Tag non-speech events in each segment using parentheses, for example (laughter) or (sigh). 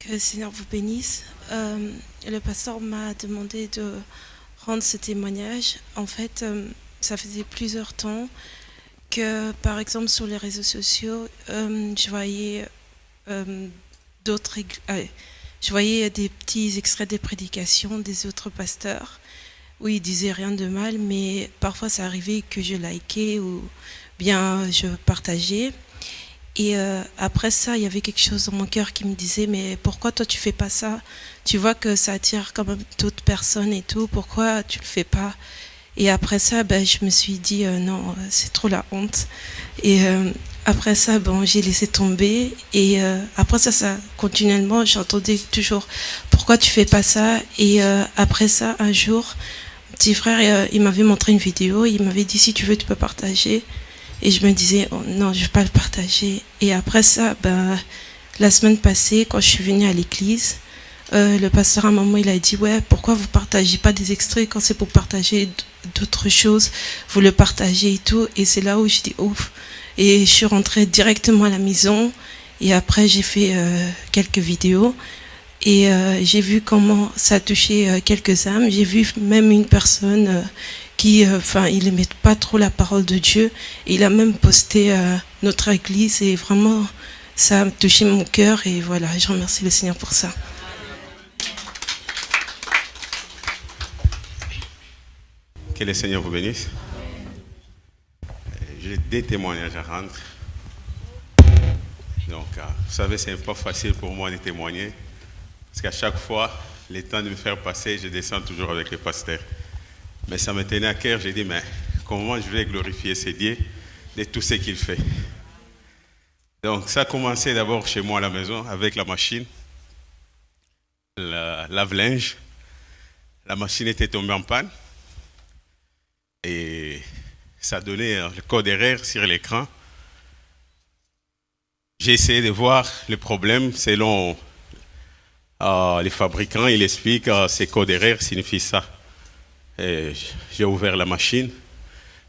Que le Seigneur vous bénisse. Euh, le pasteur m'a demandé de rendre ce témoignage. En fait, euh, ça faisait plusieurs temps que, par exemple, sur les réseaux sociaux, euh, je voyais d'autres, je voyais des petits extraits des prédications des autres pasteurs où ils disaient rien de mal, mais parfois ça arrivait que je likais ou bien je partageais. Et euh, après ça, il y avait quelque chose dans mon cœur qui me disait, mais pourquoi toi tu fais pas ça? Tu vois que ça attire quand même d'autres personnes et tout, pourquoi tu le fais pas? Et après ça, ben, je me suis dit, euh, non, c'est trop la honte. Et euh, après ça, bon, j'ai laissé tomber. Et après ça, ça continuellement, j'entendais toujours, pourquoi tu fais pas ça? Et après ça, un jour, petit frère, il m'avait montré une vidéo, il m'avait dit, si tu veux, tu peux partager. Et je me disais, oh, non, je ne vais pas le partager. Et après ça, ben, la semaine passée, quand je suis venue à l'église, euh, le pasteur à moment, il a dit, ouais, pourquoi vous partagez pas des extraits quand c'est pour partager d'autres choses, vous le partagez et tout. Et c'est là où je dis, ouf. Et je suis rentrée directement à la maison. Et après, j'ai fait euh, quelques vidéos. Et euh, j'ai vu comment ça a touché quelques âmes. J'ai vu même une personne qui, euh, enfin, pas trop la parole de Dieu. Il a même posté euh, notre église et vraiment, ça a touché mon cœur et voilà, je remercie le Seigneur pour ça. Que le Seigneur vous bénisse. J'ai des témoignages à rendre. Donc, euh, vous savez, c'est pas facile pour moi de témoigner. Parce qu'à chaque fois, les temps de me faire passer, je descends toujours avec le pasteur. Mais ça me tenait à cœur. J'ai dit, mais comment je vais glorifier ce Dieu de tout ce qu'il fait? Donc ça a commencé d'abord chez moi à la maison avec la machine, la lave-linge. La machine était tombée en panne et ça donnait le code erreur sur l'écran. J'ai essayé de voir le problème selon euh, les fabricants. Ils expliquent que euh, ces codes erreurs signifient ça. J'ai ouvert la machine.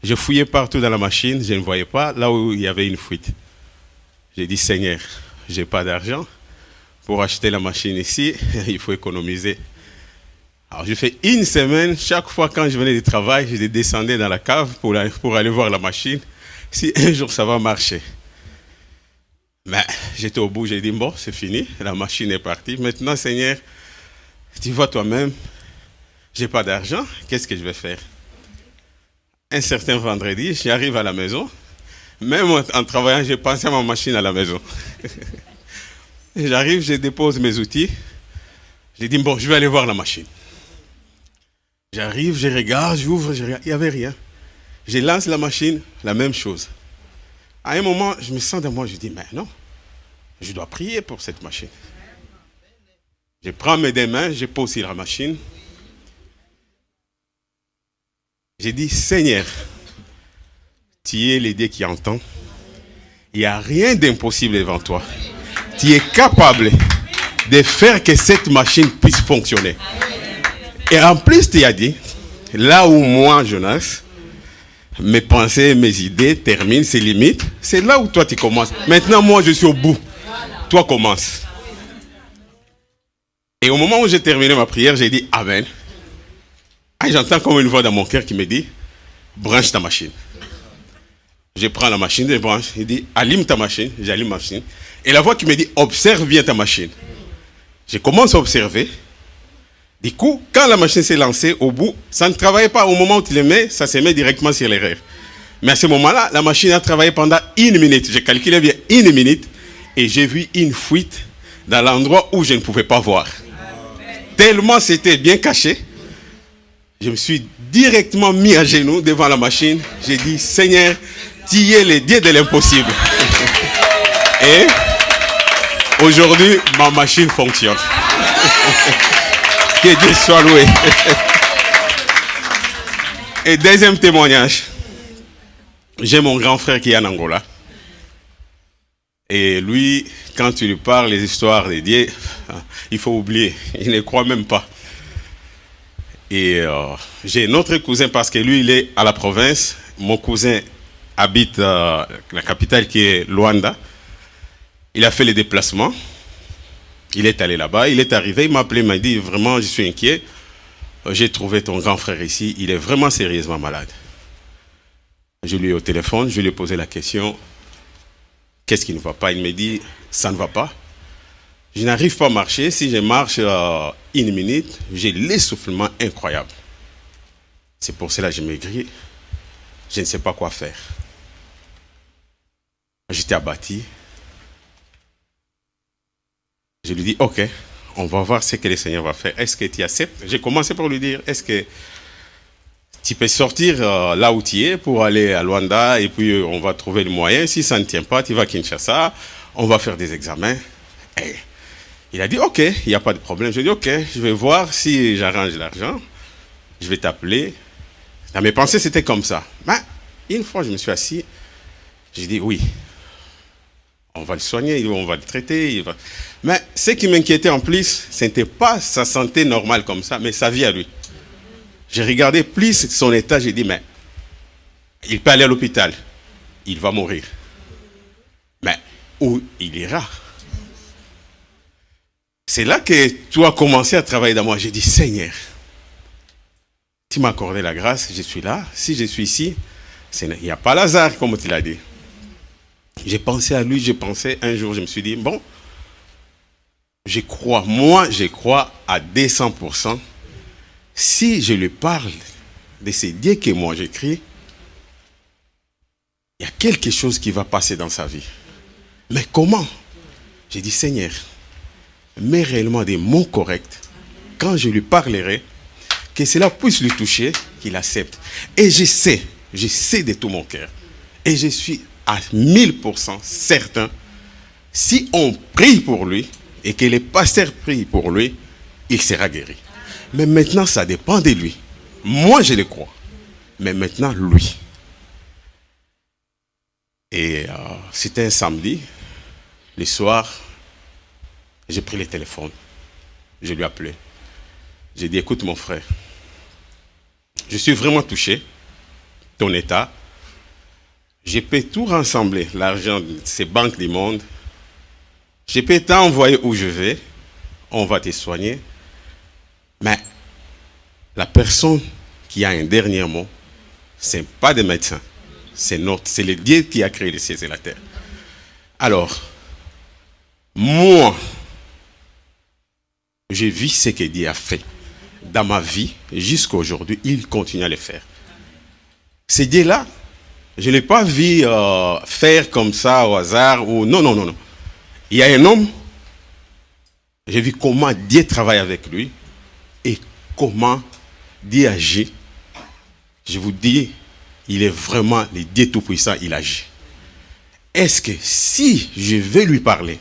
Je fouillais partout dans la machine, je ne voyais pas là où il y avait une fuite. J'ai dit, Seigneur, je n'ai pas d'argent. Pour acheter la machine ici, (laughs) il faut économiser. Alors, je fais une semaine, chaque fois quand je venais du travail, je descendais dans la cave pour, aller voir la machine, si un jour ça va marcher. Mais j'étais au bout, j'ai dit, bon, c'est fini, la machine est partie. Maintenant, Seigneur, tu vois toi-même, j'ai pas d'argent, qu'est-ce que je vais faire? Un certain vendredi, j'arrive à la maison, même en travaillant, j'ai pensé à ma machine à la maison. (laughs) J'arrive, je dépose mes outils, j'ai dit, bon, je vais aller voir la machine. J'arrive, je regarde, j'ouvre, je regarde, il n'y avait rien. Je lance la machine, la même chose. À un moment, je me sens de moi, je dis, mais non, je dois prier pour cette machine. Je prends mes deux mains, je pose sur la machine, J'ai dit, Seigneur, tu es l'idée qui entend. Il n'y a rien d'impossible devant toi. Tu es capable de faire que cette machine puisse fonctionner. Et en plus, tu as dit, là où moi, Jonas, mes pensées, mes idées terminent, ses limites, c'est là où toi tu commences. Maintenant, moi, je suis au bout. Toi, commence. Et au moment où j'ai terminé ma prière, j'ai dit Amen. Ah, j'entends comme une voix dans mon cœur qui me dit, branche ta machine. Je prends la machine, je branche, il dit, allume ta machine, j'allume ma machine. Et la voix qui me dit, observe bien ta machine. Je commence à observer. Du coup, quand la machine s'est lancée, au bout, ça ne travaillait pas. Au moment où tu le mets, ça se met directement sur l'erreur. Mais à ce moment-là, la machine a travaillé pendant une minute. J'ai calculé bien une minute et j'ai vu une fuite dans l'endroit où je ne pouvais pas voir. Tellement c'était bien caché je me suis directement mis à genoux devant la machine. J'ai dit, Seigneur, tu es le Dieu de l'impossible. (laughs) Et aujourd'hui, ma machine fonctionne. (laughs) que Dieu soit loué. (laughs) Et deuxième témoignage. J'ai mon grand frère qui est en Angola. Et lui, quand tu lui parles les histoires des dieux, il faut oublier. Il ne croit même pas. Et euh, j'ai un autre cousin parce que lui, il est à la province. Mon cousin habite euh, la capitale qui est Luanda. Il a fait les déplacements. Il est allé là-bas, il est arrivé, il m'a appelé, il m'a dit vraiment, je suis inquiet. Euh, j'ai trouvé ton grand frère ici, il est vraiment sérieusement malade. Je lui ai au téléphone, je lui ai posé la question, qu'est-ce qui ne va pas? Il me dit, ça ne va pas. Je n'arrive pas à marcher, si je marche euh, une minute, j'ai l'essoufflement incroyable. C'est pour cela que je maigris, je ne sais pas quoi faire. J'étais abattu. Je lui dis, ok, on va voir ce que le Seigneur va faire. Est-ce que tu acceptes? J'ai commencé par lui dire, est-ce que tu peux sortir euh, là où tu es pour aller à Luanda et puis euh, on va trouver le moyen. Si ça ne tient pas, tu vas à Kinshasa, on va faire des examens. Et il a dit, ok, il n'y a pas de problème. Je dit, ok, je vais voir si j'arrange l'argent. Je vais t'appeler. Dans mes pensées, c'était comme ça. Mais une fois, je me suis assis. J'ai dit, oui, on va le soigner, on va le traiter. Mais ce qui m'inquiétait en plus, ce n'était pas sa santé normale comme ça, mais sa vie à lui. J'ai regardé plus son état, j'ai dit, mais il peut aller à l'hôpital, il va mourir. Mais où il ira? C'est là que tu as commencé à travailler dans moi. J'ai dit, Seigneur, tu m'as accordé la grâce, je suis là. Si je suis ici, il n'y a pas Lazare, comme tu l'as dit. J'ai pensé à lui, j'ai pensé un jour, je me suis dit, bon, je crois, moi, je crois à 200%. Si je lui parle de ces dieux que moi j'écris, il y a quelque chose qui va passer dans sa vie. Mais comment? J'ai dit, Seigneur, mets réellement des mots corrects. Quand je lui parlerai, que cela puisse lui toucher, qu'il accepte. Et je sais, je sais de tout mon cœur. Et je suis à 1000% certain, si on prie pour lui et que les pasteurs prient pour lui, il sera guéri. Mais maintenant, ça dépend de lui. Moi, je le crois. Mais maintenant, lui. Et euh, c'était un samedi. Le soir, j'ai pris le téléphone. Je lui ai appelé. J'ai dit, écoute mon frère, je suis vraiment touché, ton état, je peux tout rassembler, l'argent de ces banques du monde. Je peux t'envoyer où je vais. On va te soigner. Mais la personne qui a un dernier mot, ce n'est pas des médecins. C'est notre, c'est le Dieu qui a créé les cieux et la terre. Alors, moi, j'ai vu ce que Dieu a fait dans ma vie jusqu'à aujourd'hui. Il continue à le faire. C'est Dieu-là je ne pas vu euh, faire comme ça au hasard. Ou... Non, non, non, non. Il y a un homme, j'ai vu comment Dieu travaille avec lui et comment Dieu agit. Je vous dis, il est vraiment le Dieu Tout-Puissant, il agit. Est-ce que si je vais lui parler,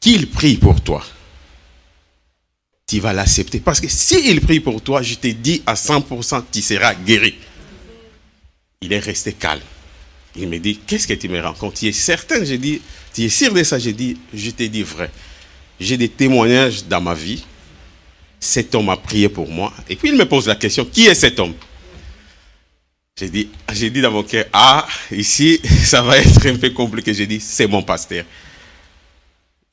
qu'il prie pour toi, tu vas l'accepter Parce que s'il prie pour toi, je te dis à 100%, tu seras guéri. Il est resté calme. Il me dit, qu'est-ce que tu me rencontres Tu es certain J'ai dit, tu es sûr de ça? J'ai dit, je t'ai dit vrai. J'ai des témoignages dans ma vie. Cet homme a prié pour moi. Et puis il me pose la question, qui est cet homme? J'ai dit, dit dans mon cœur, ah, ici, (laughs) ça va être un peu compliqué. J'ai dit, c'est mon pasteur.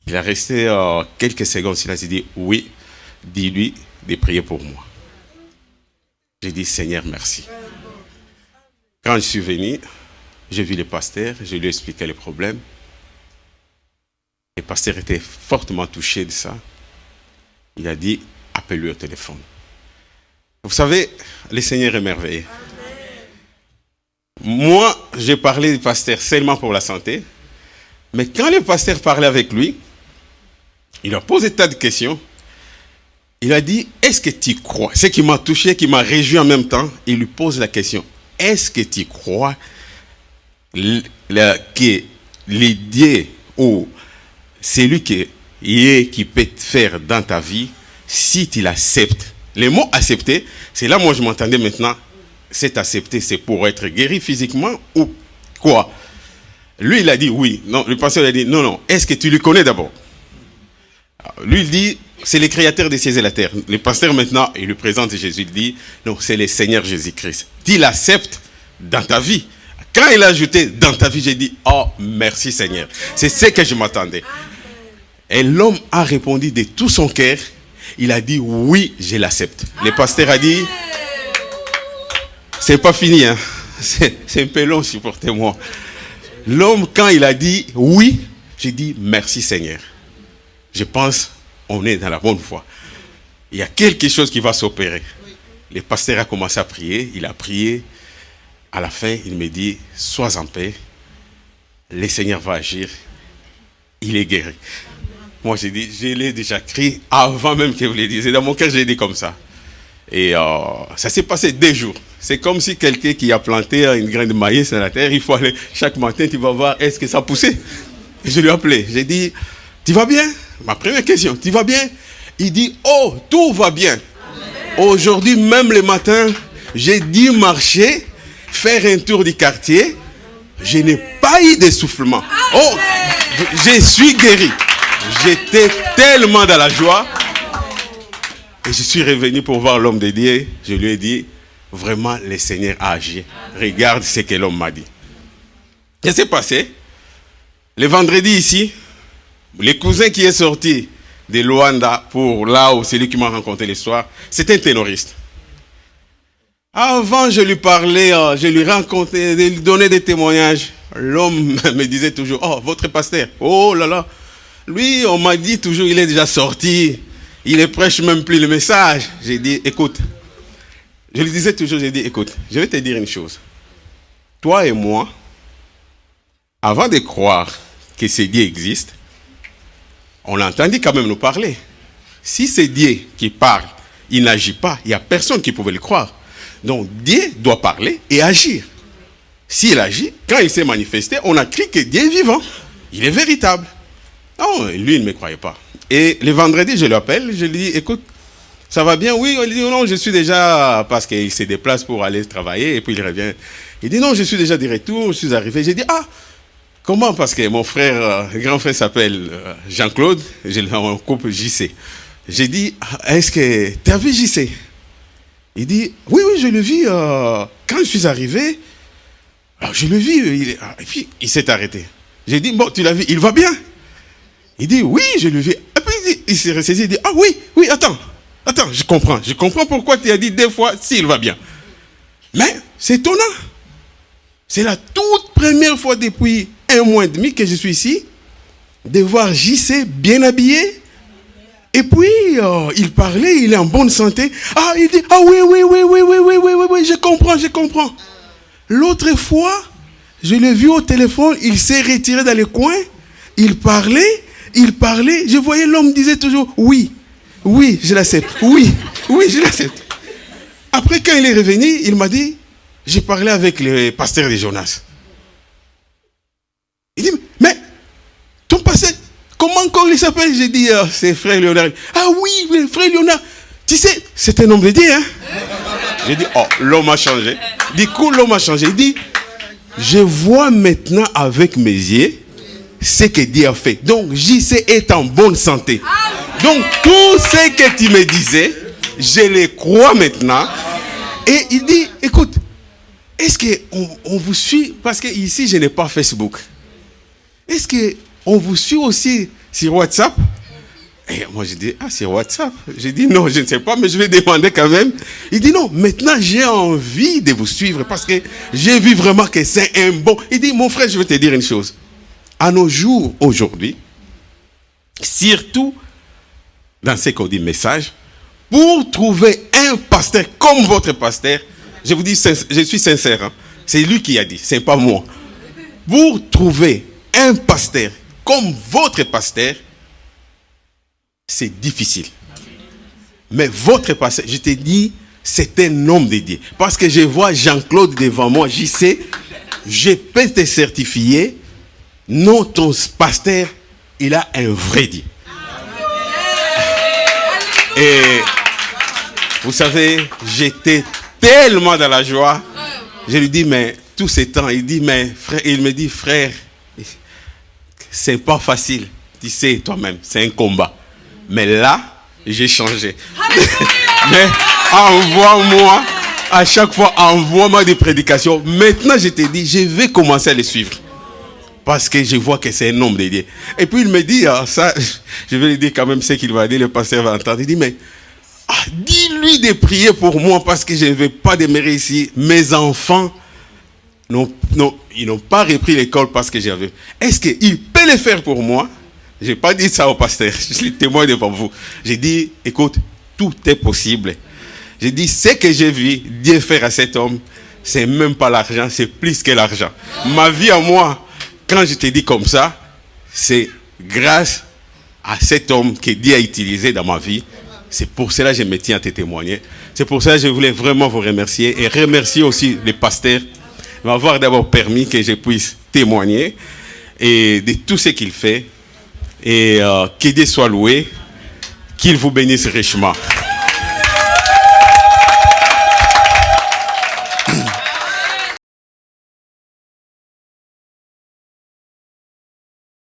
Il a resté euh, quelques secondes. Il a dit, oui, dis-lui de prier pour moi. J'ai dit, Seigneur, merci. Quand je suis venu, j'ai vu le pasteur, je lui ai expliqué les problèmes. Le pasteur était fortement touché de ça. Il a dit, appelle-lui au téléphone. Vous savez, le Seigneur est merveilleux. Moi, j'ai parlé du pasteur seulement pour la santé. Mais quand le pasteur parlait avec lui, il a posé tas de questions. Il a dit, est-ce que tu crois? Ce qui m'a touché, qui m'a réjoui en même temps, il lui pose la question, est-ce que tu crois que l'idée ou celui qui, est, qui peut faire dans ta vie, si tu l'acceptes, le mot accepter, c'est là moi je m'entendais maintenant, c'est accepter, c'est pour être guéri physiquement ou quoi? Lui il a dit oui, non, le pasteur a dit non, non, est-ce que tu le connais d'abord? Lui il dit, c'est le créateur des cieux et la terre. Le pasteur maintenant, il lui présente Jésus, il dit, non, c'est le Seigneur Jésus-Christ. Tu l'acceptes dans ta vie. Quand il a ajouté dans ta vie, j'ai dit, oh, merci Seigneur. C'est ce que je m'attendais. Et l'homme a répondu de tout son cœur. Il a dit oui, je l'accepte. Le pasteur a dit c'est pas fini, hein. c'est un peu long, supportez-moi. L'homme, quand il a dit oui, j'ai dit merci Seigneur. Je pense on est dans la bonne foi. Il y a quelque chose qui va s'opérer. Le pasteur a commencé à prier, il a prié. À la fin, il me dit, sois en paix, le Seigneur va agir, il est guéri. Moi, j'ai dit, je l'ai déjà crié avant même que vous le disiez. Dans mon cœur, j'ai dit comme ça. Et euh, ça s'est passé deux jours. C'est comme si quelqu'un qui a planté une graine de maïs dans la terre, il faut aller chaque matin, tu vas voir, est-ce que ça a poussé? Je lui ai appelé. J'ai dit, tu vas bien? Ma première question, tu vas bien? Il dit, oh, tout va bien. Aujourd'hui, même le matin, j'ai dit marcher, faire un tour du quartier. Je n'ai pas eu d'essoufflement. Oh, je suis guéri. J'étais tellement dans la joie. Et je suis revenu pour voir l'homme de Dieu. Je lui ai dit, vraiment, le Seigneur a agi. Regarde ce que l'homme m'a dit. Qu'est-ce qui s'est passé? Le vendredi ici, le cousin qui est sorti de Luanda pour là où c'est lui qui m'a rencontré l'histoire, c'était un ténoriste. Avant, je lui parlais, euh, je lui racontais, je lui donnais des témoignages. L'homme (laughs) me disait toujours, oh, votre pasteur, oh là là. Lui, on m'a dit toujours, il est déjà sorti. Il ne prêche même plus le message. J'ai dit, écoute. Je lui disais toujours, j'ai dit, écoute, je vais te dire une chose. Toi et moi, avant de croire que ces dieux existent, on l'a entendu quand même nous parler. Si c'est Dieu qui parle, il n'agit pas, il n'y a personne qui pouvait le croire. Donc Dieu doit parler et agir. S'il agit, quand il s'est manifesté, on a cru que Dieu est vivant. Il est véritable. Non, lui, il ne me croyait pas. Et le vendredi, je l'appelle, je lui dis, écoute, ça va bien? Oui, il dit, non, je suis déjà, parce qu'il se déplace pour aller travailler, et puis il revient. Il dit, non, je suis déjà de retour, je suis arrivé. J'ai dit, ah, Comment? Parce que mon frère, euh, grand frère s'appelle euh, Jean-Claude, j'ai un couple JC. J'ai dit, est-ce que tu as vu JC Il dit, oui, oui, je le vis. Euh, quand je suis arrivé, je le vis. Ah, et puis, il s'est arrêté. J'ai dit, bon, tu l'as vu, il va bien? Il dit, oui, je le vis. Et puis, il s'est ressaisi, il dit, ah oui, oui, attends, attends, je comprends. Je comprends pourquoi tu as dit deux fois s'il va bien. Mais c'est étonnant. C'est la toute première fois depuis un mois et demi que je suis ici, de voir JC bien habillé. Et puis, euh, il parlait, il est en bonne santé. Ah, il dit, ah oui, oui, oui, oui, oui, oui, oui, oui, oui, je comprends, je comprends. L'autre fois, je l'ai vu au téléphone, il s'est retiré dans le coin, il parlait, il parlait, je voyais l'homme disait toujours, oui, oui, je l'accepte, oui, oui, je l'accepte. Après, quand il est revenu, il m'a dit, j'ai parlé avec le pasteur de Jonas. Il dit, mais ton passé, comment encore il s'appelle? J'ai dit, euh, c'est frère Léonard. Ah oui, frère Léonard. Tu sais, c'est un homme de Dieu. Hein? J'ai dit, oh, l'homme a changé. Du coup, l'homme a changé. Il dit, je vois maintenant avec mes yeux ce que Dieu a fait. Donc, JC est en bonne santé. Donc, tout ce que tu me disais, je le crois maintenant. Et il dit, écoute, est-ce qu'on on vous suit? Parce que ici, je n'ai pas Facebook. Est-ce qu'on vous suit aussi sur WhatsApp? Et moi, j'ai dit, ah, sur WhatsApp J'ai dit, non, je ne sais pas, mais je vais demander quand même. Il dit, non, maintenant, j'ai envie de vous suivre parce que j'ai vu vraiment que c'est un bon... Il dit, mon frère, je vais te dire une chose. À nos jours, aujourd'hui, surtout dans ce qu'on dit message, pour trouver un pasteur comme votre pasteur, je vous dis, je suis sincère, hein, c'est lui qui a dit, c'est pas moi. Pour trouver un pasteur comme votre pasteur, c'est difficile. Mais votre pasteur, je te dis, c'est un homme de Dieu. Parce que je vois Jean-Claude devant moi, j'y sais, je peux te certifier, non, ton pasteur, il a un vrai Dieu. Et vous savez, j'étais tellement dans la joie. Je lui dis, mais tous ces temps, il dit, mais frère, il me dit, frère, c'est pas facile. Tu sais toi-même, c'est un combat. Mais là, j'ai changé. Mais envoie-moi, à chaque fois, envoie-moi des prédications. Maintenant, je te dis, je vais commencer à les suivre. parce que je vois que c'est un homme dédié. Et puis il me dit, ah, ça, je vais lui dire quand même ce qu'il va dire, le pasteur va entendre. Il dit, mais ah, dis-lui de prier pour moi parce que je ne vais pas demeurer ici. Mes enfants, non, non, ils n'ont pas repris l'école parce que j'avais. Est-ce qu'il peut le faire pour moi? Je n'ai pas dit ça au pasteur, (laughs) je suis témoin devant vous. J'ai dit, écoute, tout est possible. J'ai dit, ce que j'ai vu Dieu faire à cet homme, c'est même pas l'argent, c'est plus que l'argent. Ma vie à moi, quand je te dis comme ça, c'est grâce à cet homme que Dieu a utilisé dans ma vie. C'est pour cela que je me tiens à te témoigner. C'est pour ça que je voulais vraiment vous remercier et remercier aussi les pasteurs m'avoir d'abord permis que je puisse témoigner et de tout ce qu'il fait. Et euh, Dieu soit loué, qu'il vous bénisse richement.